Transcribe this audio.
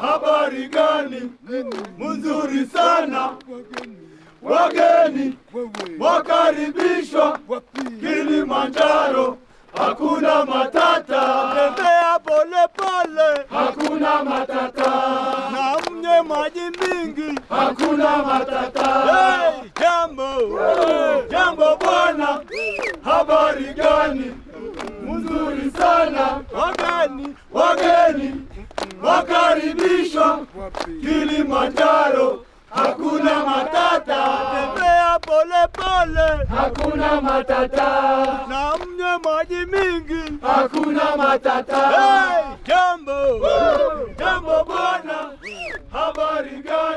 habari gani? Mzuri sana. Wageni wakaribishwa Kilimanjaro, hakuna matata, Tembea pole pole hakuna matata, na mnye maji mingi. hakuna matata. Hey, jambo Jambo bwana, habari gani? Mzuri sana. wageni Wageni wakaribishwa Kilimanjaro, hakuna matata, tembea pole pole. Hakuna matata, na mnye maji mingi. hakuna matata. Hey, jambo. Jambo bwana, habari gani?